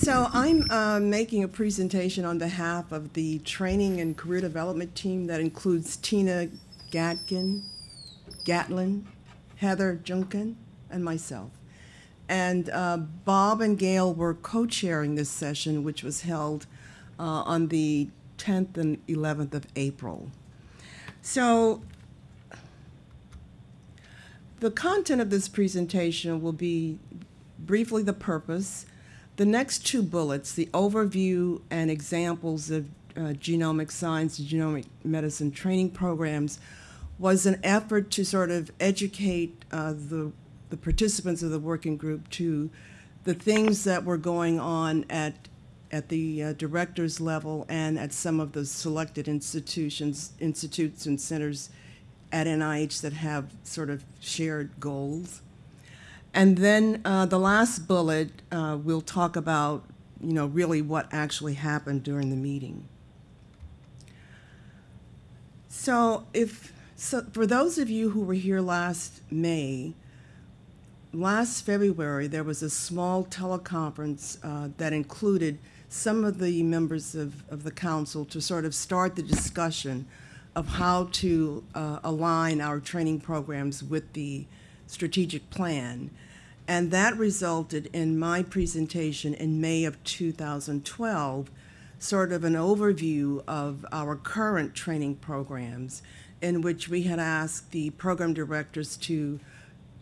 So I'm uh, making a presentation on behalf of the Training and Career Development Team that includes Tina Gatkin, Gatlin, Heather Junkin, and myself. And uh, Bob and Gail were co-chairing this session, which was held uh, on the 10th and 11th of April. So the content of this presentation will be briefly the purpose, the next two bullets, the overview and examples of uh, genomic science and genomic medicine training programs, was an effort to sort of educate uh, the, the participants of the working group to the things that were going on at, at the uh, director's level and at some of the selected institutions, institutes and centers at NIH that have sort of shared goals. And then uh, the last bullet, uh, we'll talk about, you know, really what actually happened during the meeting. So if, so for those of you who were here last May, last February, there was a small teleconference uh, that included some of the members of, of the council to sort of start the discussion of how to uh, align our training programs with the strategic plan. And that resulted in my presentation in May of 2012, sort of an overview of our current training programs in which we had asked the program directors to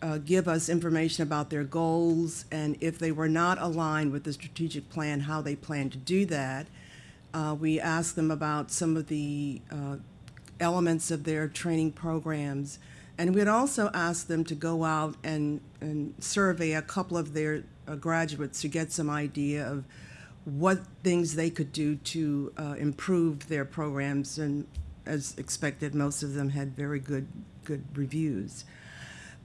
uh, give us information about their goals and if they were not aligned with the strategic plan, how they plan to do that. Uh, we asked them about some of the uh, elements of their training programs. And we'd also ask them to go out and, and survey a couple of their uh, graduates to get some idea of what things they could do to uh, improve their programs. And as expected, most of them had very good, good reviews.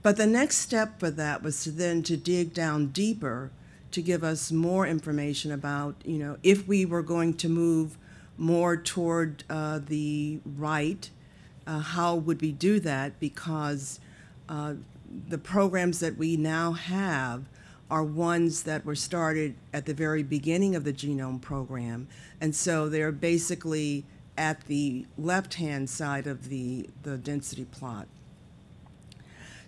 But the next step for that was to then to dig down deeper to give us more information about, you know, if we were going to move more toward uh, the right, uh, how would we do that? Because uh, the programs that we now have are ones that were started at the very beginning of the genome program. And so they're basically at the left-hand side of the, the density plot.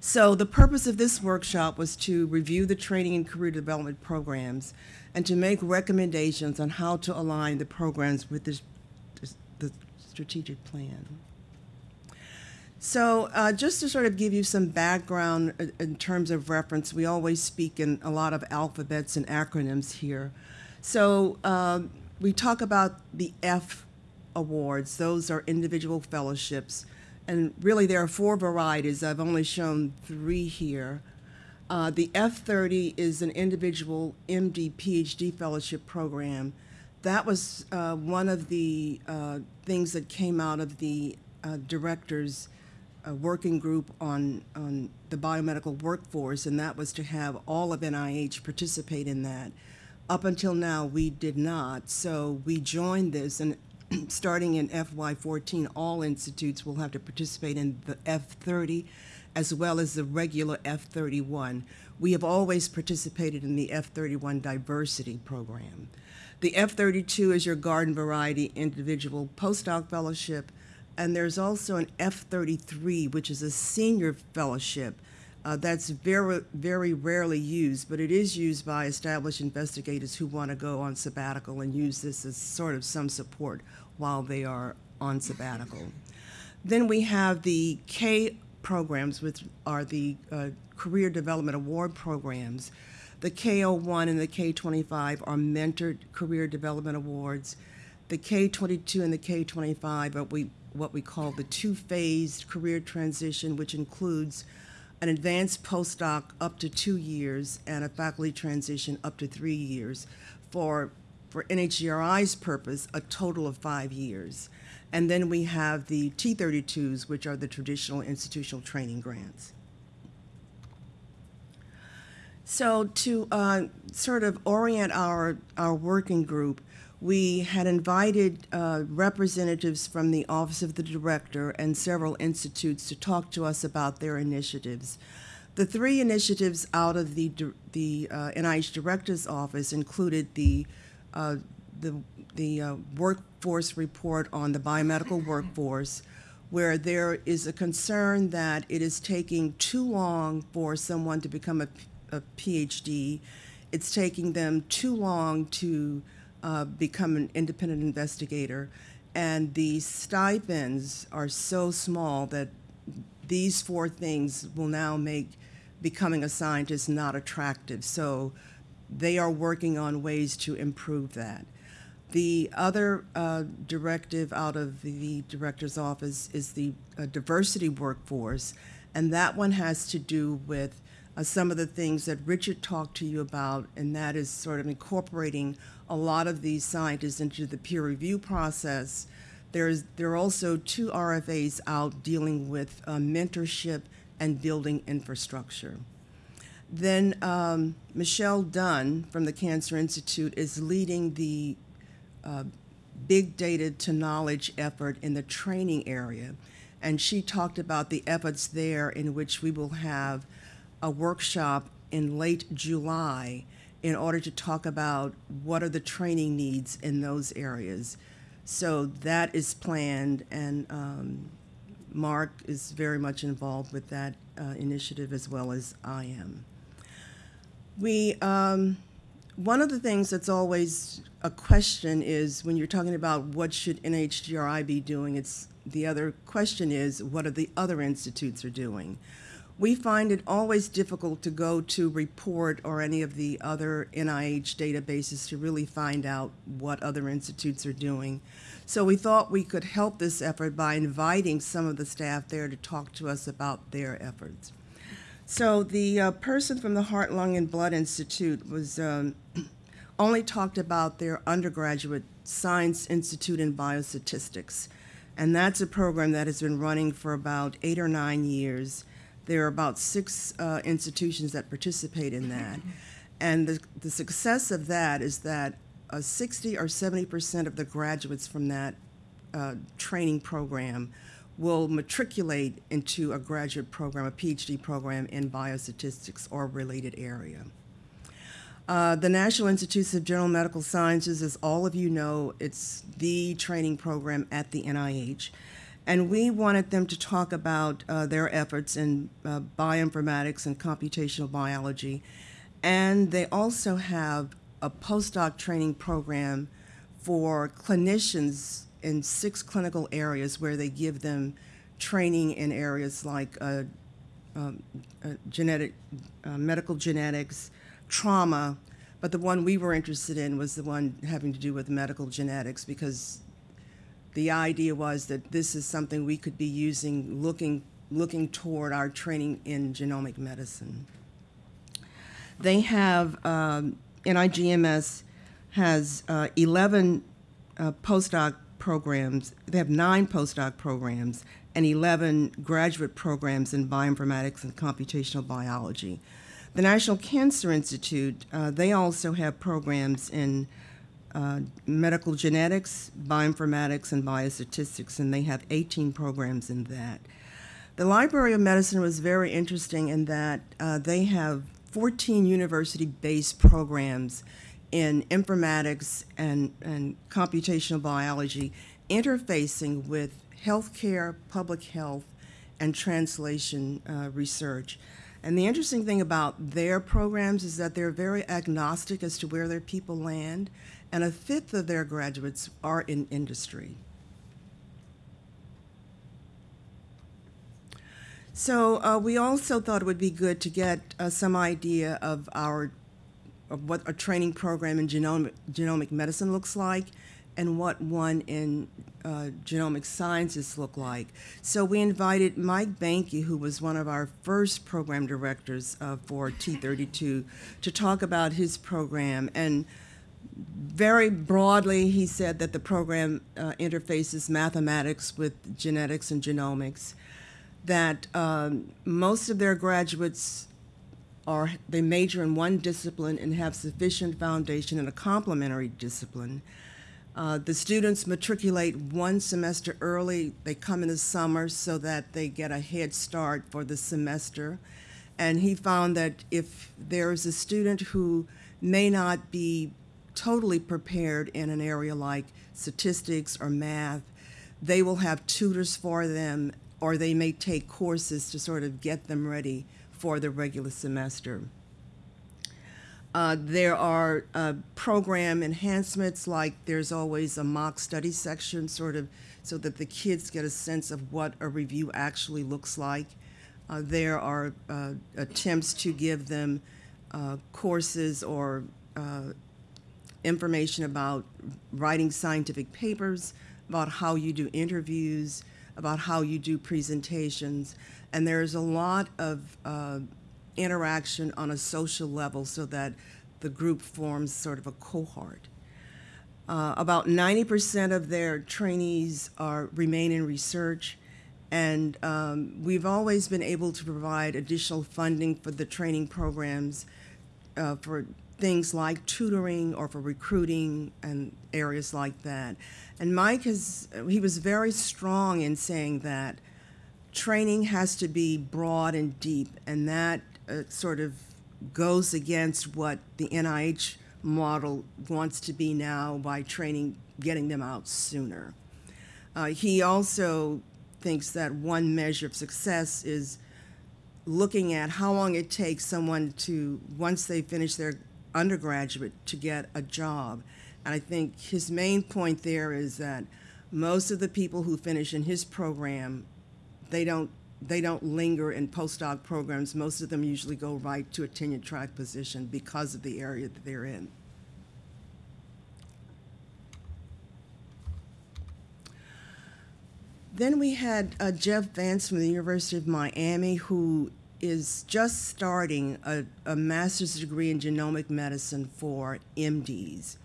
So the purpose of this workshop was to review the training and career development programs and to make recommendations on how to align the programs with this, the strategic plan. So uh, just to sort of give you some background uh, in terms of reference, we always speak in a lot of alphabets and acronyms here. So um, we talk about the F awards. Those are individual fellowships. And really there are four varieties. I've only shown three here. Uh, the F30 is an individual MD PhD fellowship program. That was uh, one of the uh, things that came out of the uh, director's uh, working group on, on the biomedical workforce, and that was to have all of NIH participate in that. Up until now, we did not, so we joined this, and starting in FY14, all institutes will have to participate in the F30 as well as the regular F31. We have always participated in the F31 diversity program. The F32 is your garden variety individual postdoc fellowship, and there's also an F33, which is a senior fellowship. Uh, that's very, very rarely used, but it is used by established investigators who want to go on sabbatical and use this as sort of some support while they are on sabbatical. Then we have the K programs, which are the uh, Career Development Award programs. The K01 and the K25 are mentored career development awards. The K22 and the K25 are we, what we call the two-phased career transition, which includes an advanced postdoc up to two years and a faculty transition up to three years. For, for NHGRI's purpose, a total of five years. And then we have the T32s, which are the traditional institutional training grants. So to uh, sort of orient our, our working group, we had invited uh, representatives from the Office of the Director and several institutes to talk to us about their initiatives. The three initiatives out of the, the uh, NIH Director's Office included the, uh, the, the uh, workforce report on the biomedical workforce, where there is a concern that it is taking too long for someone to become a, a PhD. It's taking them too long to uh, become an independent investigator. And the stipends are so small that these four things will now make becoming a scientist not attractive. So they are working on ways to improve that. The other uh, directive out of the director's office is the uh, diversity workforce, and that one has to do with uh, some of the things that Richard talked to you about, and that is sort of incorporating a lot of these scientists into the peer review process. There's, there are also two RFAs out dealing with uh, mentorship and building infrastructure. Then um, Michelle Dunn from the Cancer Institute is leading the uh, big data to knowledge effort in the training area. And she talked about the efforts there in which we will have a workshop in late July in order to talk about what are the training needs in those areas. So that is planned, and um, Mark is very much involved with that uh, initiative as well as I am. We, um, one of the things that's always a question is when you're talking about what should NHGRI be doing, it's the other question is what are the other institutes are doing. We find it always difficult to go to report or any of the other NIH databases to really find out what other institutes are doing. So we thought we could help this effort by inviting some of the staff there to talk to us about their efforts. So the uh, person from the Heart, Lung, and Blood Institute was um, only talked about their undergraduate Science Institute in Biostatistics. And that's a program that has been running for about eight or nine years. There are about six uh, institutions that participate in that. And the, the success of that is that uh, 60 or 70 percent of the graduates from that uh, training program will matriculate into a graduate program, a PhD program in biostatistics or related area. Uh, the National Institutes of General Medical Sciences, as all of you know, it's the training program at the NIH. And we wanted them to talk about uh, their efforts in uh, bioinformatics and computational biology. And they also have a postdoc training program for clinicians in six clinical areas where they give them training in areas like uh, um, uh, genetic, uh, medical genetics, trauma, but the one we were interested in was the one having to do with medical genetics because the idea was that this is something we could be using looking, looking toward our training in genomic medicine. They have, um, NIGMS has uh, 11 uh, postdoc programs, they have nine postdoc programs and 11 graduate programs in bioinformatics and computational biology. The National Cancer Institute, uh, they also have programs in uh, medical genetics, bioinformatics, and biostatistics, and they have 18 programs in that. The Library of Medicine was very interesting in that uh, they have 14 university-based programs in informatics and, and computational biology interfacing with healthcare, public health, and translation uh, research. And the interesting thing about their programs is that they're very agnostic as to where their people land, and a fifth of their graduates are in industry. So uh, we also thought it would be good to get uh, some idea of our of what a training program in genomic, genomic medicine looks like and what one in uh, genomic sciences look like. So we invited Mike Boehnke, who was one of our first program directors uh, for T32, to talk about his program. And very broadly, he said that the program uh, interfaces mathematics with genetics and genomics, that um, most of their graduates are, they major in one discipline and have sufficient foundation in a complementary discipline. Uh, the students matriculate one semester early. They come in the summer so that they get a head start for the semester. And he found that if there is a student who may not be totally prepared in an area like statistics or math, they will have tutors for them, or they may take courses to sort of get them ready for the regular semester. Uh, there are uh, program enhancements, like there's always a mock study section, sort of, so that the kids get a sense of what a review actually looks like. Uh, there are uh, attempts to give them uh, courses or uh, information about writing scientific papers, about how you do interviews, about how you do presentations. And there's a lot of uh, interaction on a social level so that the group forms sort of a cohort. Uh, about 90% of their trainees are remain in research, and um, we've always been able to provide additional funding for the training programs uh, for things like tutoring or for recruiting and areas like that. And Mike has, he was very strong in saying that training has to be broad and deep, and that uh, sort of goes against what the NIH model wants to be now by training, getting them out sooner. Uh, he also thinks that one measure of success is looking at how long it takes someone to, once they finish their undergraduate, to get a job. And I think his main point there is that most of the people who finish in his program, they don't they don't linger in postdoc programs. Most of them usually go right to a tenure track position because of the area that they're in. Then we had uh, Jeff Vance from the University of Miami, who is just starting a, a master's degree in genomic medicine for MDs.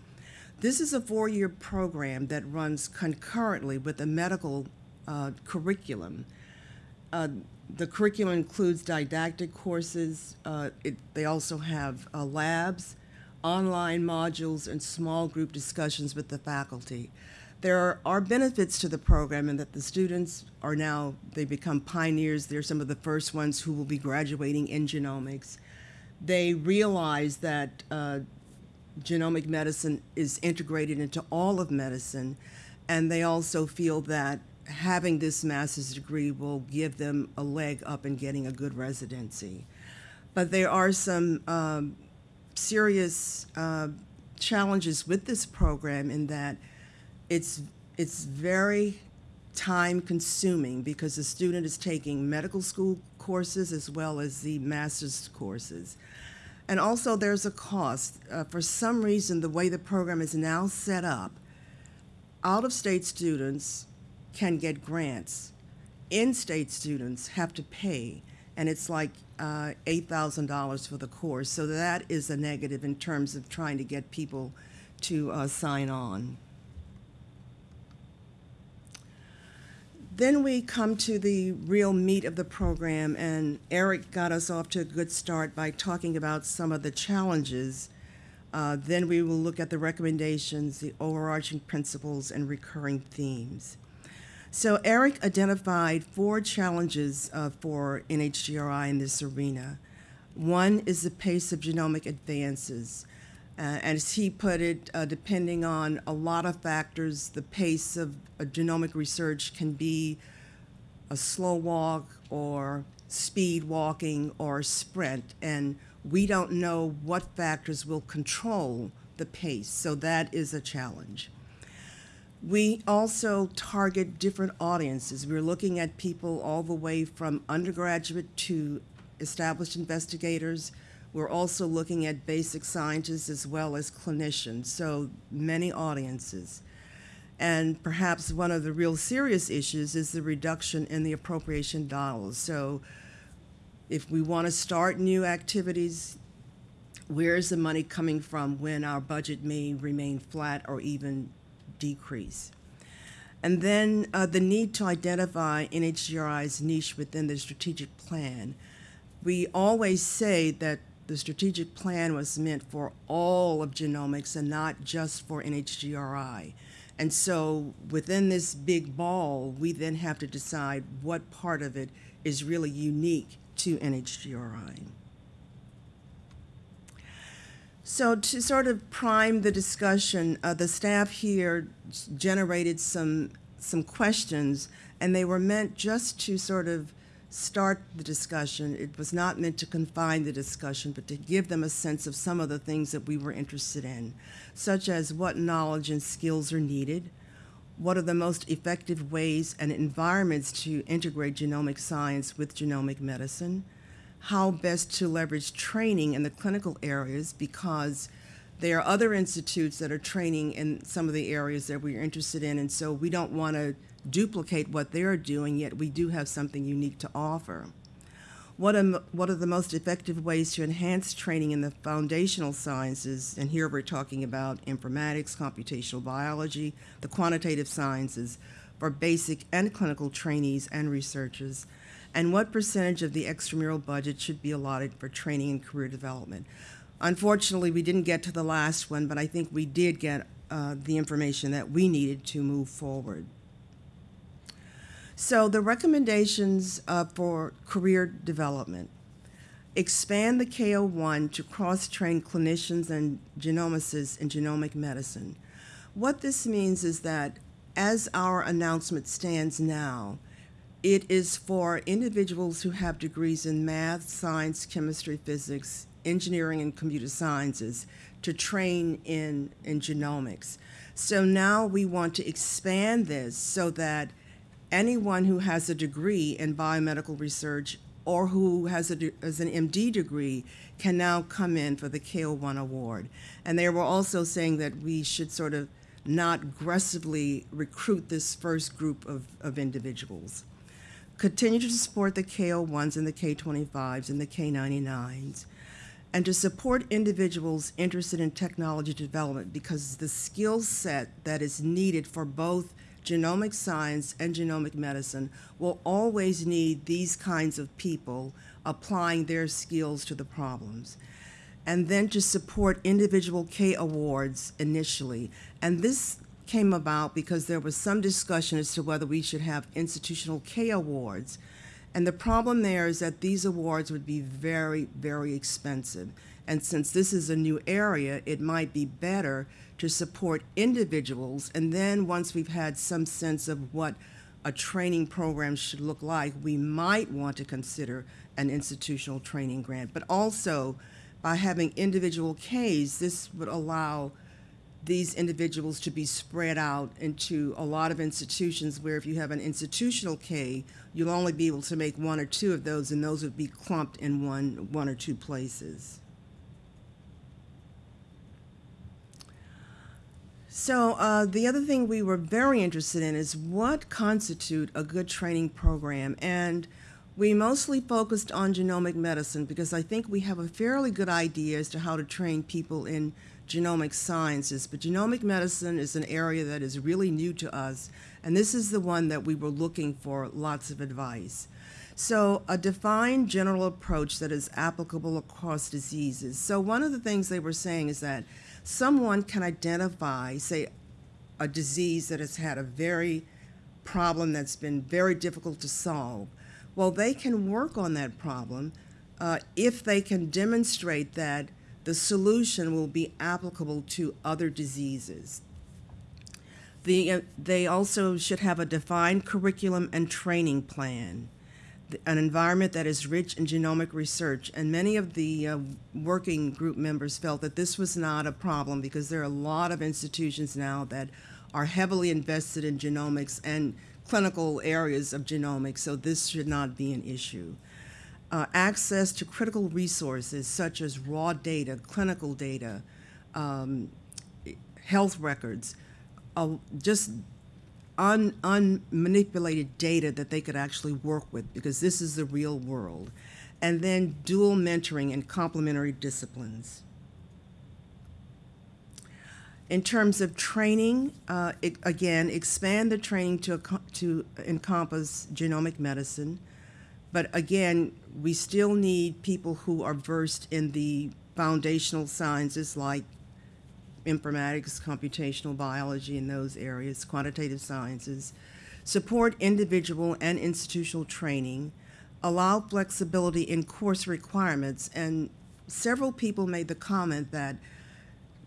This is a four-year program that runs concurrently with a medical uh, curriculum. Uh, the curriculum includes didactic courses. Uh, it, they also have uh, labs, online modules, and small group discussions with the faculty. There are, benefits to the program in that the students are now, they become pioneers. They're some of the first ones who will be graduating in genomics. They realize that uh, genomic medicine is integrated into all of medicine, and they also feel that having this master's degree will give them a leg up in getting a good residency. But there are some um, serious uh, challenges with this program in that it's, it's very time consuming because the student is taking medical school courses as well as the master's courses. And also there's a cost. Uh, for some reason, the way the program is now set up, out-of-state students can get grants. In-state students have to pay, and it's like uh, $8,000 for the course. So that is a negative in terms of trying to get people to uh, sign on. Then we come to the real meat of the program, and Eric got us off to a good start by talking about some of the challenges. Uh, then we will look at the recommendations, the overarching principles, and recurring themes. So Eric identified four challenges uh, for NHGRI in this arena. One is the pace of genomic advances. Uh, as he put it, uh, depending on a lot of factors, the pace of genomic research can be a slow walk or speed walking or sprint, and we don't know what factors will control the pace, so that is a challenge. We also target different audiences. We're looking at people all the way from undergraduate to established investigators. We're also looking at basic scientists as well as clinicians, so many audiences. And perhaps one of the real serious issues is the reduction in the appropriation dollars. So if we want to start new activities, where is the money coming from when our budget may remain flat or even decrease. And then uh, the need to identify NHGRI's niche within the strategic plan. We always say that the strategic plan was meant for all of genomics and not just for NHGRI. And so within this big ball, we then have to decide what part of it is really unique to NHGRI. So to sort of prime the discussion, uh, the staff here generated some some questions, and they were meant just to sort of start the discussion. It was not meant to confine the discussion, but to give them a sense of some of the things that we were interested in, such as what knowledge and skills are needed, what are the most effective ways and environments to integrate genomic science with genomic medicine, how best to leverage training in the clinical areas because there are other institutes that are training in some of the areas that we're interested in, and so we don't want to duplicate what they're doing, yet we do have something unique to offer. What are, what are the most effective ways to enhance training in the foundational sciences? And here we're talking about informatics, computational biology, the quantitative sciences for basic and clinical trainees and researchers. And what percentage of the extramural budget should be allotted for training and career development? Unfortunately, we didn't get to the last one, but I think we did get uh, the information that we needed to move forward. So the recommendations uh, for career development. Expand the K01 to cross-train clinicians and genomicists in genomic medicine. What this means is that as our announcement stands now, it is for individuals who have degrees in math, science, chemistry, physics, engineering and computer sciences to train in, in genomics. So now we want to expand this so that anyone who has a degree in biomedical research or who has, a, has an MD degree can now come in for the K01 award. And they were also saying that we should sort of not aggressively recruit this first group of, of individuals. Continue to support the K01s and the K25s and the K99s and to support individuals interested in technology development because the skill set that is needed for both genomic science and genomic medicine will always need these kinds of people applying their skills to the problems. And then to support individual K awards initially. And this came about because there was some discussion as to whether we should have institutional K awards and the problem there is that these awards would be very, very expensive. And since this is a new area, it might be better to support individuals. And then once we've had some sense of what a training program should look like, we might want to consider an institutional training grant. But also, by having individual Ks, this would allow these individuals to be spread out into a lot of institutions where if you have an institutional K, you'll only be able to make one or two of those and those would be clumped in one, one or two places. So uh, the other thing we were very interested in is what constitute a good training program and we mostly focused on genomic medicine because I think we have a fairly good idea as to how to train people in genomic sciences, but genomic medicine is an area that is really new to us, and this is the one that we were looking for lots of advice. So a defined general approach that is applicable across diseases. So one of the things they were saying is that someone can identify, say, a disease that has had a very problem that's been very difficult to solve. Well, they can work on that problem uh, if they can demonstrate that the solution will be applicable to other diseases. The, uh, they also should have a defined curriculum and training plan, an environment that is rich in genomic research. And many of the uh, working group members felt that this was not a problem because there are a lot of institutions now that are heavily invested in genomics and clinical areas of genomics, so this should not be an issue uh, access to critical resources such as raw data, clinical data, um, health records, uh, just un, unmanipulated data that they could actually work with because this is the real world. And then dual mentoring and complementary disciplines. In terms of training, uh, it, again, expand the training to, to encompass genomic medicine, but again, we still need people who are versed in the foundational sciences like informatics, computational biology in those areas, quantitative sciences, support individual and institutional training, allow flexibility in course requirements. And several people made the comment that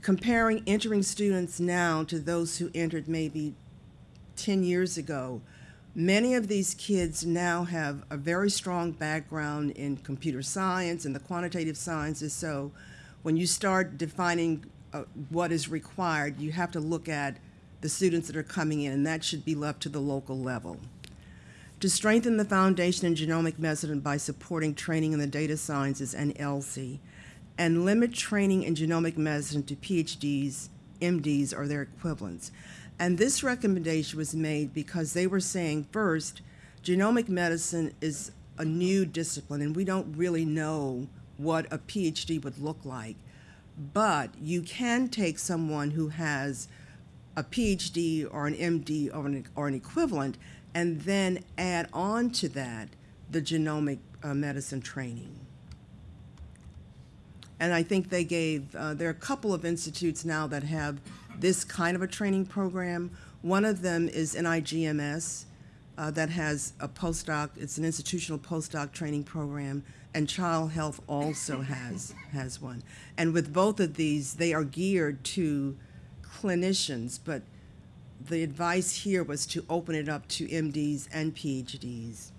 comparing entering students now to those who entered maybe 10 years ago, many of these kids now have a very strong background in computer science and the quantitative sciences. So when you start defining uh, what is required, you have to look at the students that are coming in, and that should be left to the local level. To strengthen the foundation in genomic medicine by supporting training in the data sciences and ELSI, and limit training in genomic medicine to PhDs, MDs, or their equivalents. And this recommendation was made because they were saying, first, genomic medicine is a new discipline, and we don't really know what a PhD would look like. But you can take someone who has a PhD or an MD or an, or an equivalent and then add on to that the genomic uh, medicine training. And I think they gave, uh, there are a couple of institutes now that have this kind of a training program. One of them is NIGMS uh, that has a postdoc, it's an institutional postdoc training program, and Child Health also has, has one. And with both of these, they are geared to clinicians, but the advice here was to open it up to MDs and PhDs.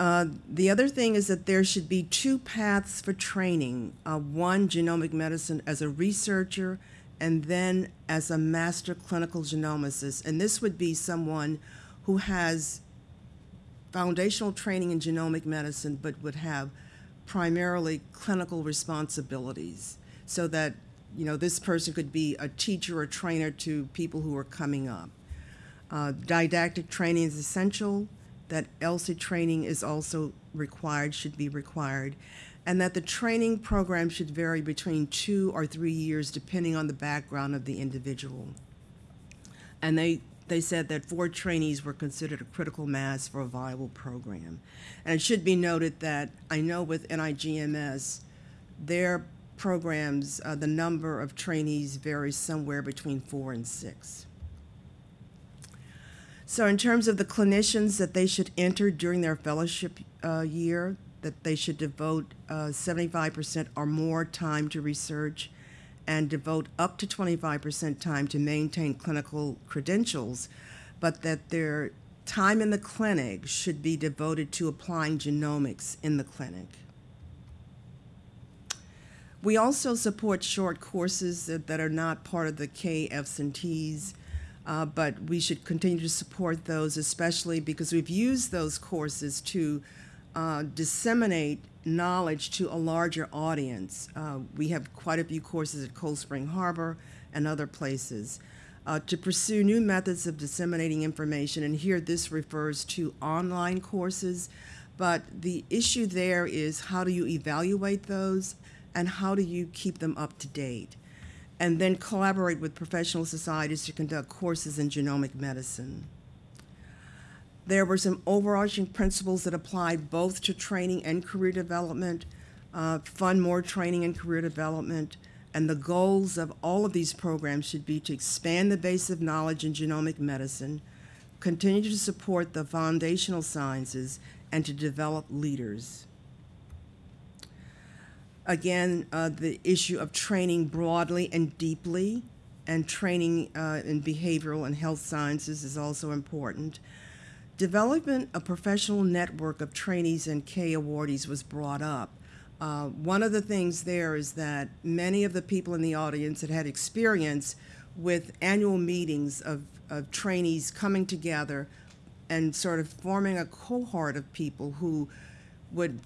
Uh, the other thing is that there should be two paths for training. Uh, one, genomic medicine as a researcher, and then as a master clinical genomicist. And this would be someone who has foundational training in genomic medicine, but would have primarily clinical responsibilities so that you know this person could be a teacher or trainer to people who are coming up. Uh, didactic training is essential, that ELSI training is also required, should be required, and that the training program should vary between two or three years depending on the background of the individual. And they, they said that four trainees were considered a critical mass for a viable program. And it should be noted that I know with NIGMS, their programs, uh, the number of trainees varies somewhere between four and six. So in terms of the clinicians that they should enter during their fellowship uh, year, that they should devote 75% uh, or more time to research and devote up to 25% time to maintain clinical credentials, but that their time in the clinic should be devoted to applying genomics in the clinic. We also support short courses that, that are not part of the KFs and Ts, uh, but we should continue to support those, especially because we've used those courses to uh, disseminate knowledge to a larger audience. Uh, we have quite a few courses at Cold Spring Harbor and other places. Uh, to pursue new methods of disseminating information, and here this refers to online courses, but the issue there is how do you evaluate those and how do you keep them up to date? And then collaborate with professional societies to conduct courses in genomic medicine. There were some overarching principles that applied both to training and career development, uh, fund more training and career development, and the goals of all of these programs should be to expand the base of knowledge in genomic medicine, continue to support the foundational sciences, and to develop leaders. Again, uh, the issue of training broadly and deeply, and training uh, in behavioral and health sciences is also important. Development a professional network of trainees and K awardees was brought up. Uh, one of the things there is that many of the people in the audience had had experience with annual meetings of, of trainees coming together and sort of forming a cohort of people who would,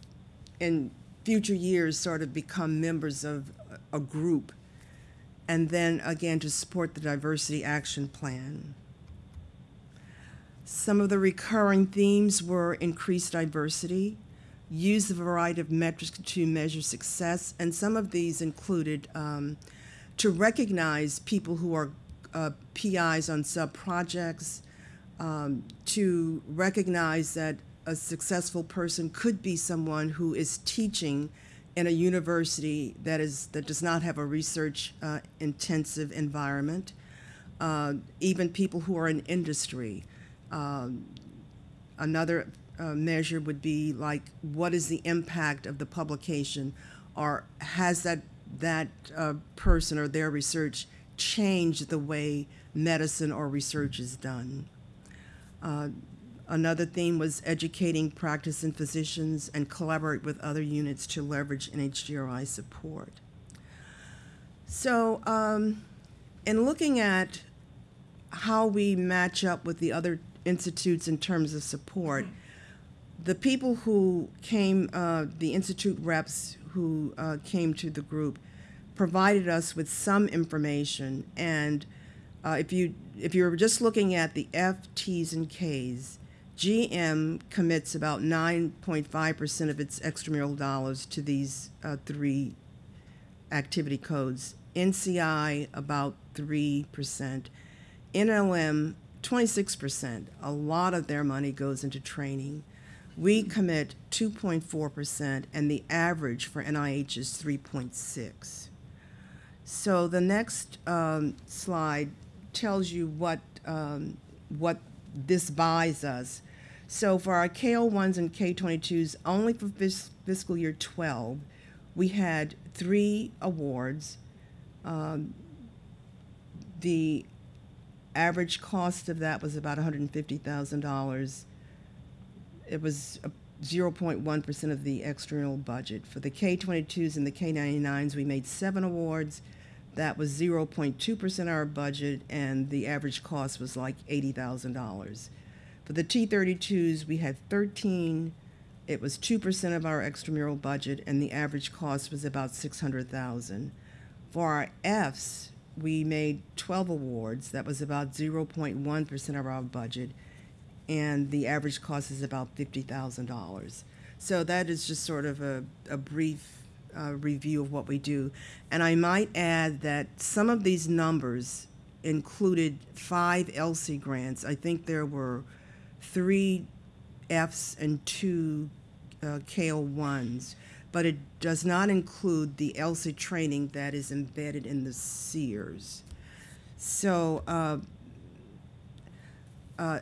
in future years, sort of become members of a group. And then again, to support the diversity action plan. Some of the recurring themes were increased diversity, use a variety of metrics to measure success, and some of these included um, to recognize people who are uh, PIs on sub-projects, um, to recognize that a successful person could be someone who is teaching in a university that is that does not have a research uh, intensive environment, uh, even people who are in industry. Um, another uh, measure would be like, what is the impact of the publication? Or has that, that uh, person or their research changed the way medicine or research is done? Uh, Another theme was educating practicing physicians and collaborate with other units to leverage NHGRI support. So, um, in looking at how we match up with the other institutes in terms of support, the people who came, uh, the institute reps who uh, came to the group, provided us with some information. And uh, if you if you're just looking at the F, T's, and K's, GM commits about 9.5% of its extramural dollars to these uh, three activity codes. NCI about 3%. NLM 26%. A lot of their money goes into training. We commit 2.4%, and the average for NIH is 3.6. So the next um, slide tells you what um, what this buys us. So for our K01s and K22s, only for fis- fiscal year 12, we had three awards. Um, the average cost of that was about $150,000. It was 0.1% of the external budget. For the K22s and the K99s, we made seven awards. That was 0.2% of our budget, and the average cost was like $80,000. For the T32s, we had 13. It was 2% of our extramural budget, and the average cost was about 600,000. For our Fs, we made 12 awards. That was about 0.1% of our budget, and the average cost is about $50,000. So that is just sort of a, a brief uh, review of what we do. And I might add that some of these numbers included five ELSI grants. I think there were three Fs and two uh, K01s, but it does not include the ELSI training that is embedded in the CEERs. So uh, uh,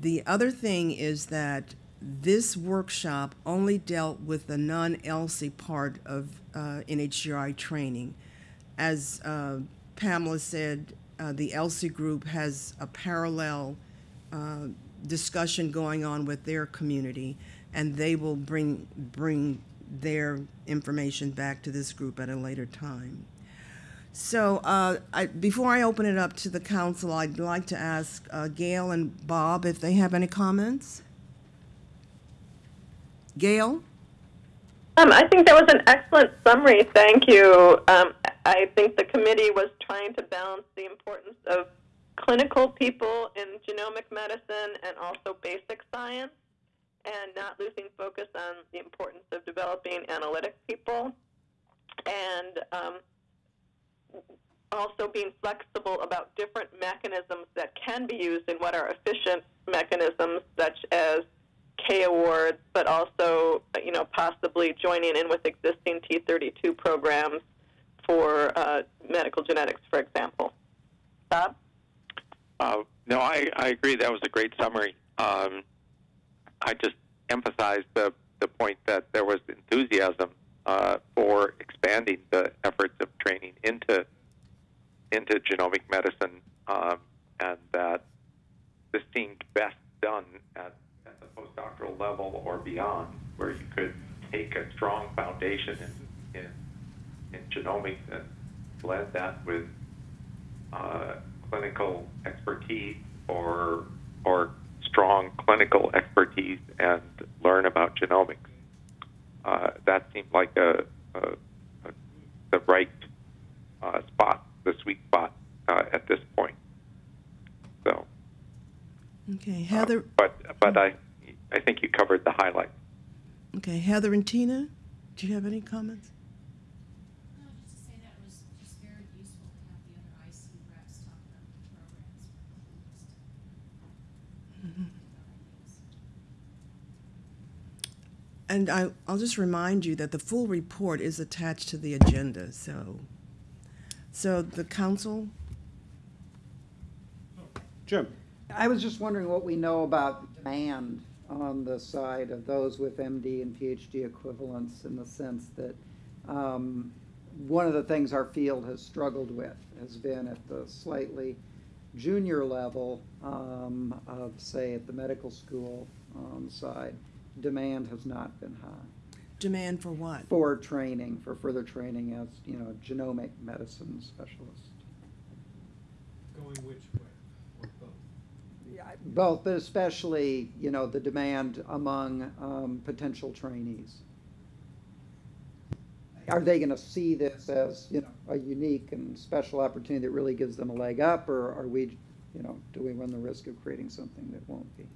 the other thing is that this workshop only dealt with the non-ELSI part of uh, NHGRI training. As uh, Pamela said, uh, the ELSI group has a parallel uh, discussion going on with their community, and they will bring bring their information back to this group at a later time. So uh, I, before I open it up to the council, I'd like to ask uh, Gail and Bob if they have any comments. Gail? Um, I think that was an excellent summary. Thank you. Um, I think the committee was trying to balance the importance of clinical people in genomic medicine and also basic science, and not losing focus on the importance of developing analytic people, and um, also being flexible about different mechanisms that can be used and what are efficient mechanisms, such as K awards, but also you know possibly joining in with existing T32 programs for uh, medical genetics, for example. Bob. Uh, no, I, I agree. That was a great summary. Um, I just emphasized the, the point that there was enthusiasm uh, for expanding the efforts of training into into genomic medicine, um, and that this seemed best done at, at the postdoctoral level or beyond, where you could take a strong foundation in, in, in genomics and blend that with uh, clinical expertise or or strong clinical expertise and learn about genomics. Uh, that seemed like a, a, a the right uh, spot, the sweet spot uh, at this point. So, Okay, uh, Heather. but but I I think you covered the highlights. Okay, Heather and Tina, do you have any comments? No, just to say that it was just very useful to have the other IC reps talk about the programs. Just, Mm-hmm. ideas. And I, I'll just remind you that the full report is attached to the agenda, so. So the council, Jim? I was just wondering what we know about demand on the side of those with MD and PhD equivalents in the sense that um, one of the things our field has struggled with has been at the slightly junior level um, of, say, at the medical school um, side, demand has not been high Demand for what? for training, for further training as, you know, genomic medicine specialist. Going which way, or both? Both, but especially, you know, the demand among um, potential trainees. Are they gonna see this as, you know, a unique and special opportunity that really gives them a leg up, or are we, you know, do we run the risk of creating something that won't be?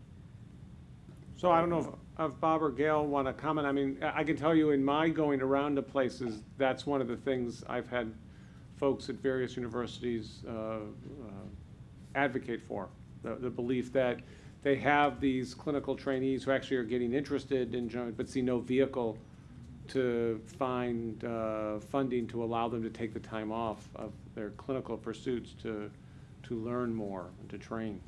So I don't know if Bob or Gail want to comment. I mean, I can tell you in my going around to places, that's one of the things I've had folks at various universities uh, uh, advocate for. The, the belief that they have these clinical trainees who actually are getting interested in, genomics, but see no vehicle to find uh, funding to allow them to take the time off of their clinical pursuits to, to learn more and to train.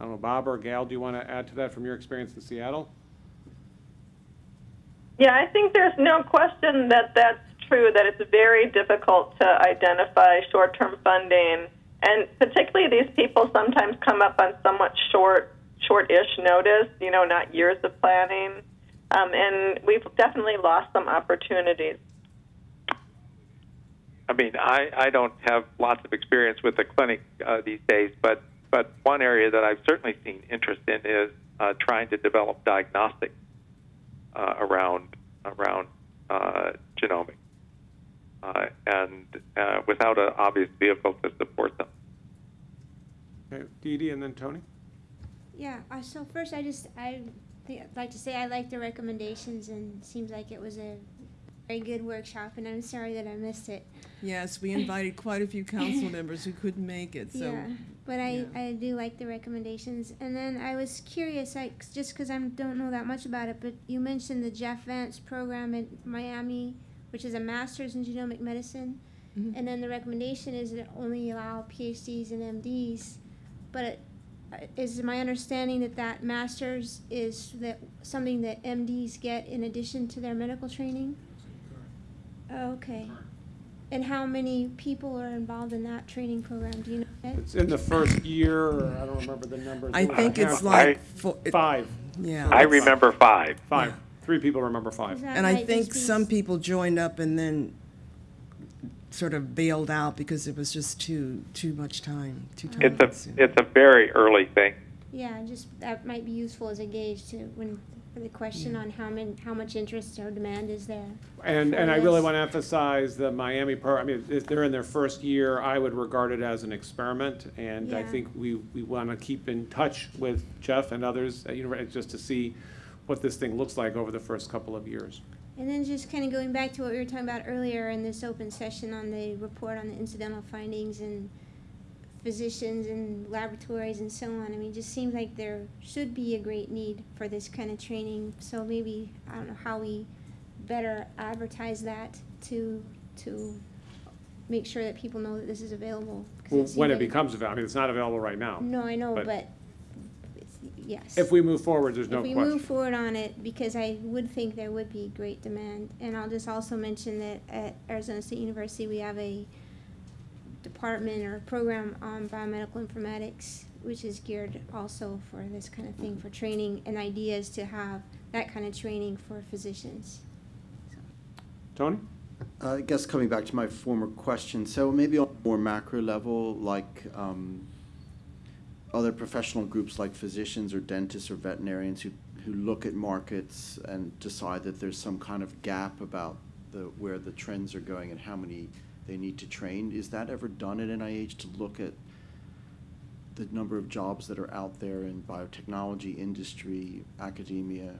I don't know, Bob or Gail, do you want to add to that from your experience in Seattle? Yeah, I think there's no question that that's true, that it's very difficult to identify short term funding. And particularly these people sometimes come up on somewhat short, short ish notice, you know, not years of planning. Um, and we've definitely lost some opportunities. I mean, I, I don't have lots of experience with the clinic uh, these days, but but one area that I've certainly seen interest in is uh, trying to develop diagnostics uh, around around uh, genomics, uh, and uh, without an obvious vehicle to support them. Okay, Dee Dee and then Tony? Yeah, uh, so first I just, I think, I'd like to say I like the recommendations and seems like it was a very good workshop and I'm sorry that I missed it. Yes, we invited quite a few council members who couldn't make it, so. Yeah, but I, yeah. I do like the recommendations. And then I was curious, I, just because I don't know that much about it, but you mentioned the Jeff Vance program in Miami, which is a master's in genomic medicine. Mhm. And then the recommendation is that only allow PhDs and MDs. But it, uh, is my understanding that that master's is that something that MDs get in addition to their medical training? Oh, okay. And how many people are involved in that training program? Do you know? Ed? It's in the first year, or I don't remember the numbers. I It was think it's handful. like, I- fo- it- Five, yeah. I remember five. five. Three people remember five. that And I might think just some s- people joined up and then sort of bailed out because it was just too, too much time, too time It's a consuming. it's a very early thing. Yeah, just, that might be useful as a gauge to, when, for the question on how many, how much interest or demand is there. And, and I really want to emphasize the Miami pro, I mean, if they're in their first year, I would regard it as an experiment. And I Yeah. think we, we want to keep in touch with Jeff and others, uh, you know, just to see what this thing looks like over the first couple of years. And then just kind of going back to what we were talking about earlier in this open session on the report on the incidental findings and physicians and laboratories and so on. I mean, it just seems like there should be a great need for this kind of training. So maybe, I don't know how we better advertise that to, to make sure that people know that this is available. 'cause Well, seems When it like- becomes available, I mean, it's not available right now. No, I know, but- but, it's- yes. If we move forward, there's no If we question. move forward on it, because I would think there would be great demand. And I'll just also mention that at Arizona State University, we have a department or program on biomedical informatics, which is geared also for this kind of thing, for training and ideas to have that kind of training for physicians. So. Tony? Uh, I guess coming back to my former question, so maybe on a more macro level, like um, other professional groups like physicians or dentists or veterinarians who, who look at markets and decide that there's some kind of gap about the, where the trends are going and how many they need to train. Is that ever done at NIH to look at the number of jobs that are out there in biotechnology, industry, academia,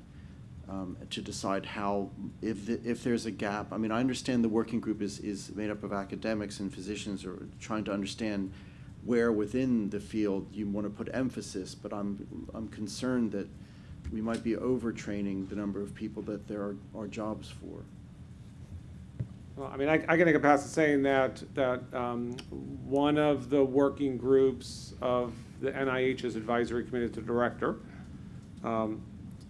um, to decide how, if, the- if there's a gap. I mean, I understand the working group is, is made up of academics and physicians are trying to understand where within the field you want to put emphasis, but I'm, I'm concerned that we might be overtraining the number of people that there are, are jobs for. Well, I mean, I, I can a pass at saying that, that um, one of the working groups of the NIH's advisory committee to director um,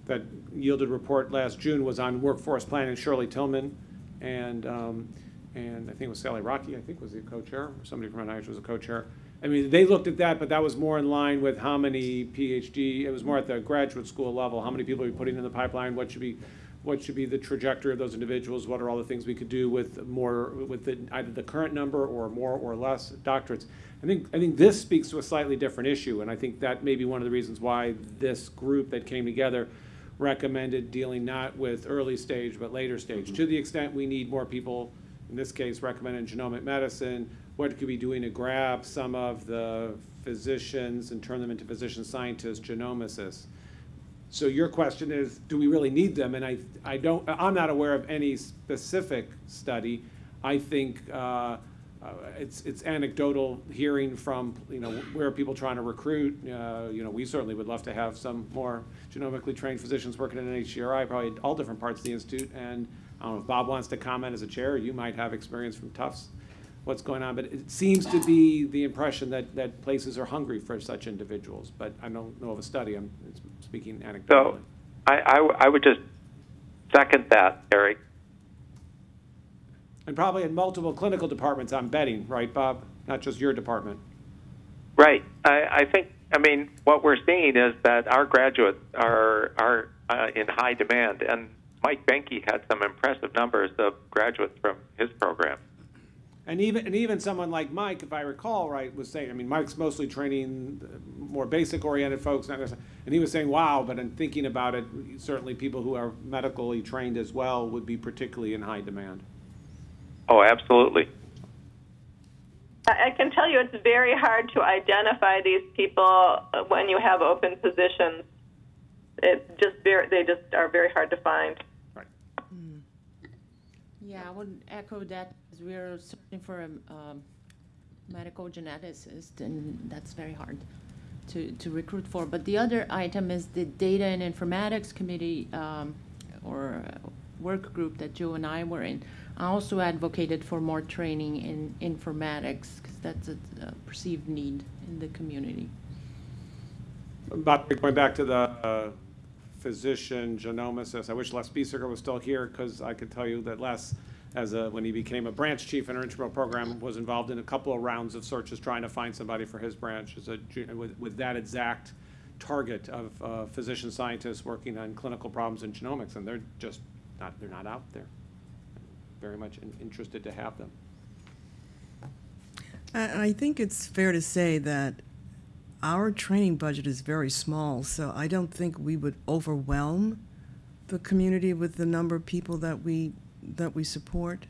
that yielded report last June was on workforce planning, Shirley Tilghman, and, um, and I think it was Sally Rockey, I think was the co-chair, or somebody from NIH was a co-chair. I mean, they looked at that, but that was more in line with how many PhD, it was more at the graduate school level, how many people are we putting in the pipeline, what should be, what should be the trajectory of those individuals, what are all the things we could do with more, with the, either the current number or more or less doctorates. I think, I think this speaks to a slightly different issue, and I think that may be one of the reasons why this group that came together recommended dealing not with early stage, but later stage. Mm-hmm. To the extent we need more people, in this case, recommended genomic medicine, what could we be doing to grab some of the physicians and turn them into physician scientists, genomicists? So your question is, do we really need them? And I, I don't, I'm not aware of any specific study. I think uh, uh, it's, it's anecdotal hearing from, you know, where are people trying to recruit? Uh, You know, we certainly would love to have some more genomically trained physicians working in NHGRI, probably all different parts of the institute. And I don't know if Bob wants to comment as a chair, you might have experience from Tufts, what's going on. But it seems to be the impression that, that places are hungry for such individuals. But I don't know of a study, I'm speaking anecdotally. So I, I w- I would just second that, Eric. And probably in multiple clinical departments, I'm betting, right, Bob? Not just your department. Right. I, I think, I mean, what we're seeing is that our graduates are, are uh, in high demand. And Mike Boehnke had some impressive numbers of graduates from his program. And even, and even someone like Mike, if I recall right, was saying, I mean, Mike's mostly training more basic oriented folks, not necessarily, and he was saying, wow, but in thinking about it, certainly people who are medically trained as well would be particularly in high demand. Oh, absolutely. I I can tell you it's very hard to identify these people uh, when you have open positions. It just very, they just are very hard to find. Right. Yeah, I would echo that. As We're searching for a um, medical geneticist, and that's very hard to, to recruit for. But the other item is the data and informatics committee um, or uh, work group that Joe and I were in. I also advocated for more training in informatics because that's a, a perceived need in the community. But going back to the uh, physician genomicist, I wish Les Biesecker was still here because I could tell you that Les, as a, when he became a branch chief in our intramural program, was involved in a couple of rounds of searches trying to find somebody for his branch as a, with, with that exact target of uh, physician scientists working on clinical problems in genomics, and they're just not, they're not out there. Very much in- interested to have them. I think it's fair to say that our training budget is very small, so I don't think we would overwhelm the community with the number of people that we, that we support.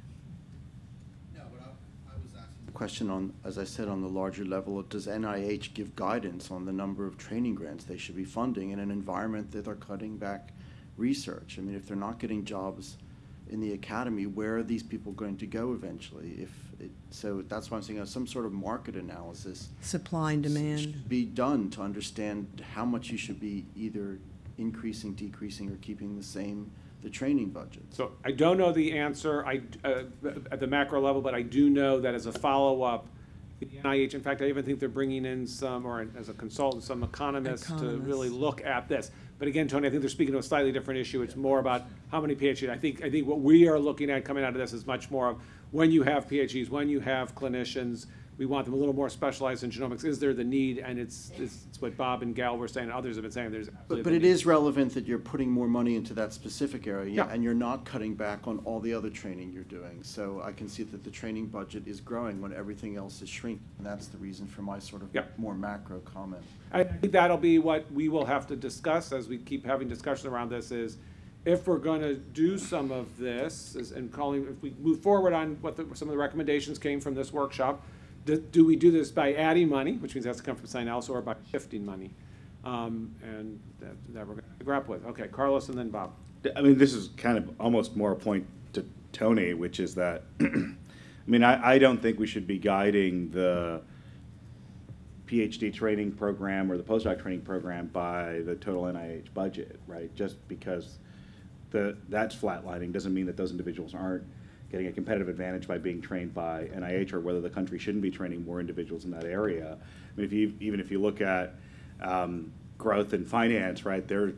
No, but I, I was asking. Question on, as I said, on the larger level, does NIH give guidance on the number of training grants they should be funding in an environment that they're cutting back research? I mean, if they're not getting jobs in the academy, where are these people going to go eventually? If it, so that's why I'm saying uh, some sort of market analysis Supply and demand. should be done to understand how much you should be either increasing, decreasing, or keeping the same, the training budget. So I don't know the answer I, uh, at the macro level, but I do know that as a follow-up, the NIH, in fact, I even think they're bringing in some, or as a consultant, some economists to really look at this. But again, Tony, I think they're speaking to a slightly different issue. It's more about how many PhDs. I think, I think what we are looking at coming out of this is much more of when you have PhDs, when you have clinicians, we want them a little more specialized in genomics. Is there the need? And it's, it's it's what Bob and Gail were saying, others have been saying, there's. But, absolutely but the it need. is relevant that you're putting more money into that specific area, Yeah. and you're not cutting back on all the other training you're doing. So I can see that the training budget is growing when everything else is shrinking, and that's the reason for my sort of Yeah. more macro comment. I think that'll be what we will have to discuss as we keep having discussion around this is if we're gonna do some of this is- and calling, if we move forward on what the, some of the recommendations came from this workshop, do, we do this by adding money, which means to come from something else, or by shifting money? Um, and that, that we're gonna grapple with. Okay, Carlos and then Bob. I mean, this is kind of almost more a point to Tony, which is that, I mean, I, I don't think we should be guiding the PhD training program or the postdoc training program by the total NIH budget, right? Just because the, that's flatlining doesn't mean that those individuals aren't getting a competitive advantage by being trained by NIH or whether the country shouldn't be training more individuals in that area. I mean, if you, even if you look at um, growth and finance, right, they're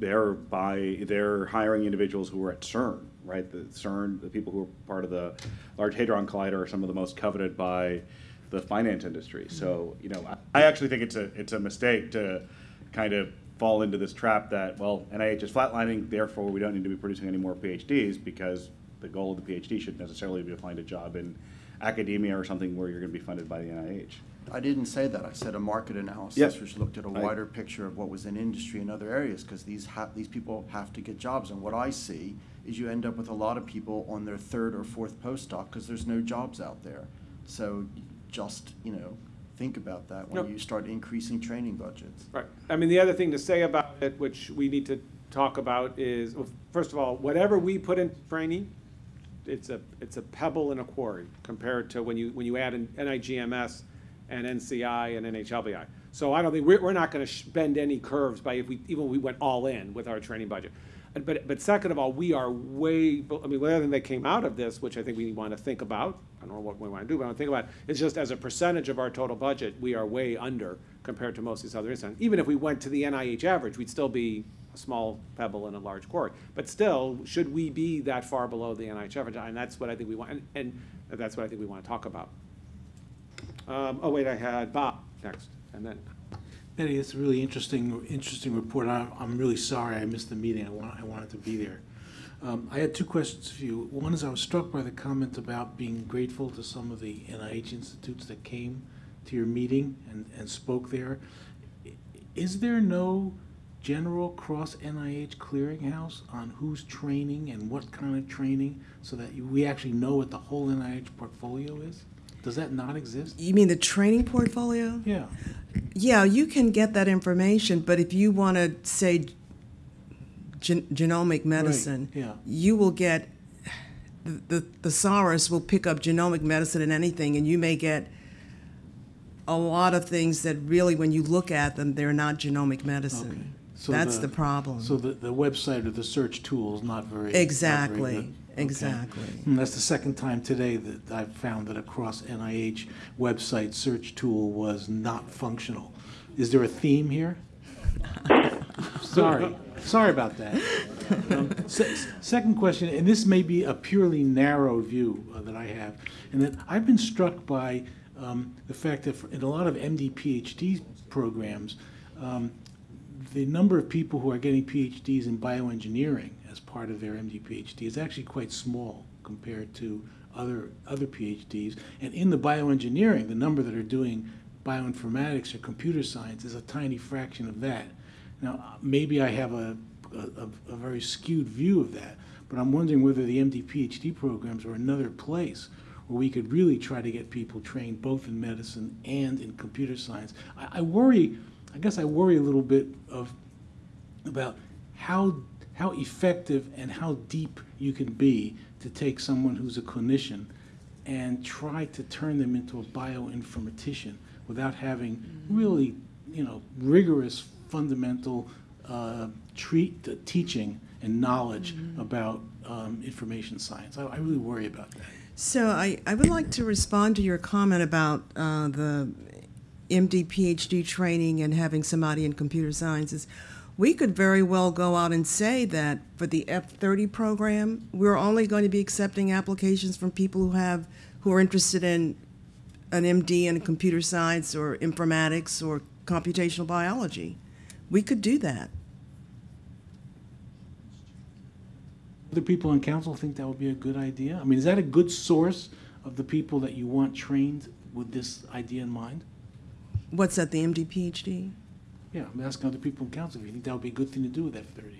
they're by, they're hiring individuals who are at CERN, right? The CERN, the people who are part of the Large Hadron Collider are some of the most coveted by the finance industry. So, you know, I I actually think it's a, it's a mistake to kind of fall into this trap that, well, NIH is flatlining, therefore we don't need to be producing any more PhDs because the goal of the PhD should necessarily be to find a job in academia or something where you're going to be funded by the NIH. I didn't say that. I said a market analysis, Yep. which looked at a wider picture of what was in industry and other areas, because these ha- these people have to get jobs. And what I see is you end up with a lot of people on their third or fourth postdoc because there's no jobs out there. So just, you know, think about that when Yep. you start increasing training budgets. Right. I mean, the other thing to say about it, which we need to talk about is, well, first of all, whatever we put in training, it's a, it's a pebble in a quarry compared to when you, when you add in NIGMS and NCI and NHLBI. So I don't think, we're, we're not gonna sh- bend any curves by if we, even if we went all in with our training budget. But, but second of all, we are way, I mean, the other thing that came out of this, which I think we want to think about, I don't know what we want to do, but I want to think about, is just as a percentage of our total budget, we are way under compared to most of these other institutions. Even if we went to the NIH average, we'd still be a small pebble in a large quarry. But still, should we be that far below the NIH average? And that's what I think we want, and, and that's what I think we want to talk about. Um, oh, wait, I had Bob next, and then, Betty, it's a really interesting, interesting report. I- I'm really sorry I missed the meeting. I want, I wanted to be there. Um, I had two questions for you. One is I was struck by the comment about being grateful to some of the NIH institutes that came to your meeting and, and spoke there. Is there no general cross NIH clearinghouse on who's training and what kind of training so that you- we actually know what the whole NIH portfolio is? Does that not exist? You mean the training portfolio? Yeah. Yeah, you can get that information, but if you want to say gen- genomic medicine, yeah. you will get the, the thesaurus will pick up genomic medicine and anything, and you may get a lot of things that really, when you look at them, they're not genomic medicine. So That's the problem. So the, the website or the search tool is not very. not very Exactly, good. Okay. exactly. And that's the second time today that I've found that a cross NIH website search tool was not functional. Is there a theme here? Sorry, sorry about that. Um, se- Second question, and this may be a purely narrow view uh, that I have, and that I've been struck by um, the fact that for- in a lot of MD PhD programs, um, the number of people who are getting PhDs in bioengineering as part of their MD PhD is actually quite small compared to other other PhDs. And in the bioengineering, the number that are doing bioinformatics or computer science is a tiny fraction of that. Now, maybe I have a, a, a very skewed view of that, but I'm wondering whether the MD PhD programs are another place where we could really try to get people trained both in medicine and in computer science. I, I worry, I guess I worry a little bit of about how how effective and how deep you can be to take someone who's a clinician and try to turn them into a bioinformatician without having really, you know, rigorous fundamental uh, treat, uh, teaching and knowledge about um, information science. I, I really worry about that. So I, I would like to respond to your comment about uh, the MD PhD training and having somebody in computer sciences. We could very well go out and say that for the F30 program, we're only going to be accepting applications from people who have who are interested in an MD in computer science or informatics or computational biology. We could do that. Other people in council think that would be a good idea? I mean, is that a good source of the people that you want trained with this idea in mind? What's that, the MD PhD? Yeah, I'm asking other people in council if you think that would be a good thing to do with F-30s.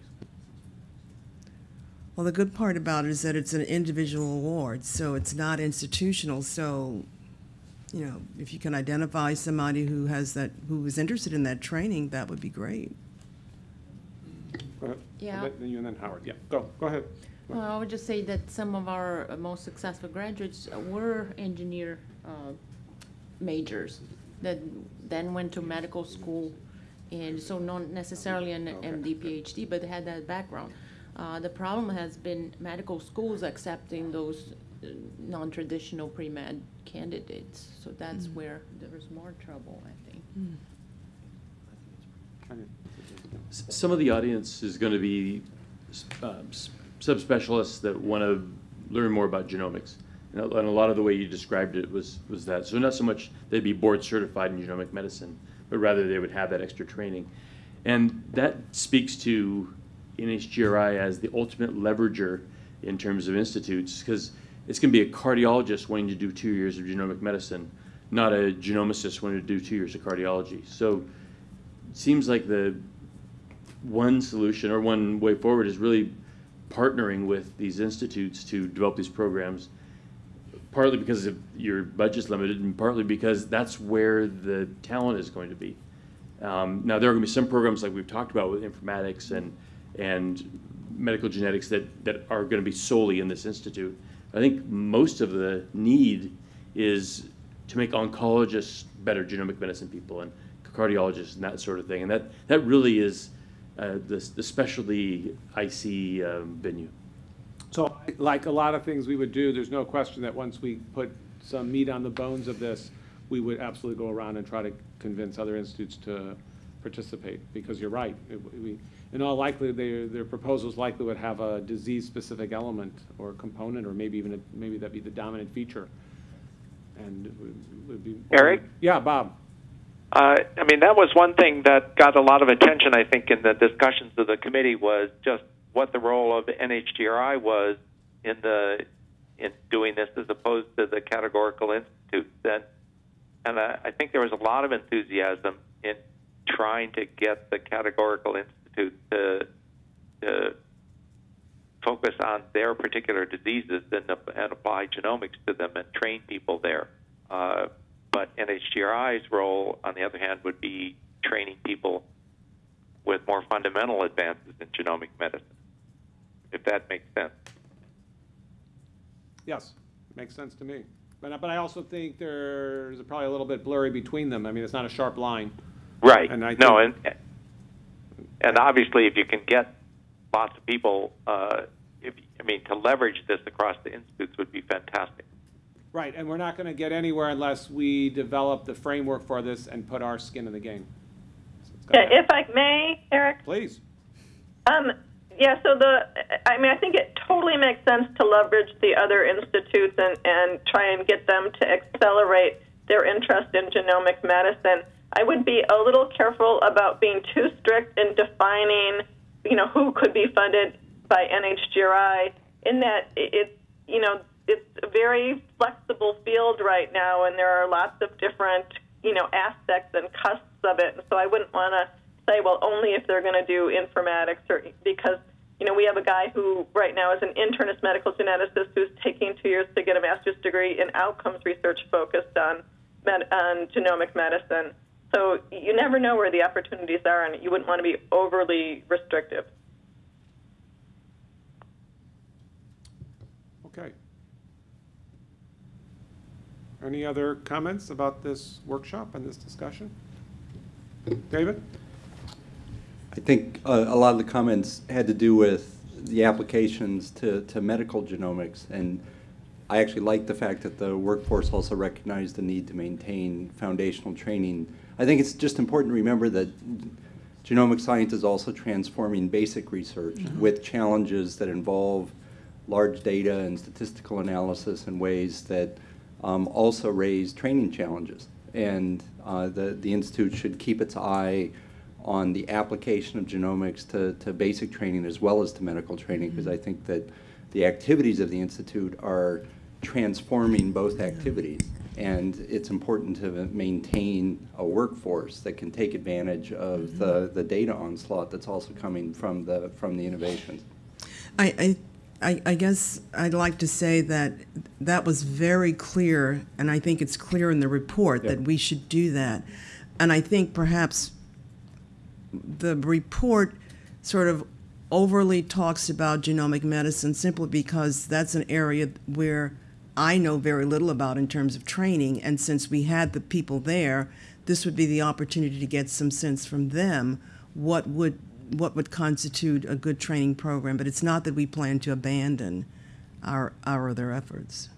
Well, the good part about it is that it's an individual award, so it's not institutional. So, you know, if you can identify somebody who has that, who is interested in that training, that would be great. go ahead. Yeah. And then you and then Howard, yeah, go, go ahead. Well, I would just say that some of our uh, most successful graduates uh, were engineer uh, majors that then went to medical school, and so not necessarily an MD, PhD, but had that background. Uh, The problem has been medical schools accepting those uh, non-traditional pre-med candidates, so that's where there is more trouble, I think. S- Some of the audience is going to be um, s- subspecialists that want to learn more about genomics. And a lot of the way you described it was, was that. So not so much they'd be board certified in genomic medicine, but rather they would have that extra training. And that speaks to NHGRI as the ultimate leverager in terms of institutes, because it's going to be a cardiologist wanting to do two years of genomic medicine, not a genomicist wanting to do two years of cardiology. So it seems like the one solution or one way forward is really partnering with these institutes to develop these programs, partly because of your budget's limited and partly because that's where the talent is going to be. Um, now, there are going to be some programs like we've talked about with informatics and, and medical genetics that, that are going to be solely in this institute. I think most of the need is to make oncologists better genomic medicine people and cardiologists and that sort of thing. And that, that really is uh, the, the specialty IC um, venue. So, like a lot of things we would do, there's no question that once we put some meat on the bones of this, we would absolutely go around and try to convince other institutes to participate, because you're right. It- we- In all likelihood, their, their proposals likely would have a disease-specific element or component, or maybe even, a- maybe that'd be the dominant feature. And it would- would be. Eric? Yeah, Bob. Uh, I mean, that was one thing that got a lot of attention, I think, in the discussions of the committee was just what the role of NHGRI was in the in doing this as opposed to the categorical institutes. And and I, I think there was a lot of enthusiasm in trying to get the categorical institute to to focus on their particular diseases and, and apply genomics to them and train people there. Uh, but NHGRI's role, on the other hand, would be training people with more fundamental advances in genomic medicine, if that makes sense. Yes, makes sense to me. But, I- but I also think there's probably a little bit blurry between them. I mean, it's not a sharp line. Right. And I no, and and obviously, if you can get lots of people, uh, if I mean, to leverage this across the institutes would be fantastic. Right, and we're not going to get anywhere unless we develop the framework for this and put our skin in the game. So Yeah, if I may, Eric. Please. Um, yeah, so the, I mean, I think it totally makes sense to leverage the other institutes and, and try and get them to accelerate their interest in genomic medicine. I would be a little careful about being too strict in defining, you know, who could be funded by NHGRI in that it's, you know, it's a very flexible field right now and there are lots of different, you know, aspects and cusps of it. So I wouldn't want to say, well, only if they're going to do informatics or because, you know, we have a guy who right now is an internist medical geneticist who's taking two years to get a master's degree in outcomes research focused on, med- on genomic medicine. So you never know where the opportunities are, and you wouldn't want to be overly restrictive. Okay. Any other comments about this workshop and this discussion? David? I think uh, a lot of the comments had to do with the applications to, to medical genomics, and I actually like the fact that the workforce also recognized the need to maintain foundational training. I think it's just important to remember that genomic science is also transforming basic research with challenges that involve large data and statistical analysis in ways that um, also raise training challenges. And uh, the, the Institute should keep its eye on the application of genomics to, to basic training as well as to medical training, because I mm-hmm. think that the activities of the Institute are transforming both activities. And it's important to maintain a workforce that can take advantage of mm-hmm. the, the data onslaught that's also coming from the, from the innovations. I, I, I, I guess I'd like to say that that was very clear, and I think it's clear in the report that we should do that. And I think perhaps the report sort of overly talks about genomic medicine simply because that's an area where I know very little about in terms of training. And since we had the people there, this would be the opportunity to get some sense from them what would what would constitute a good training program. But it's not that we plan to abandon our our other efforts.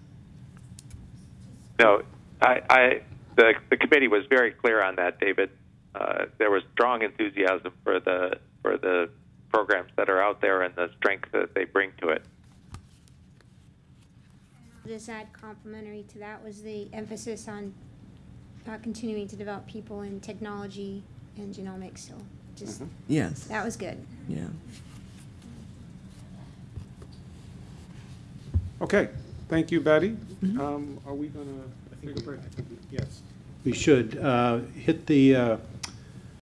No, I, I the the committee was very clear on that, David. Uh, there was strong enthusiasm for the for the programs that are out there and the strength that they bring to it. Just add complimentary to that was the emphasis on uh, continuing to develop people in technology and genomics, so just, Yes, that was good. yeah. Okay, thank you, Betty. Um, Are we gonna take a break? Yes. We should uh, hit the uh,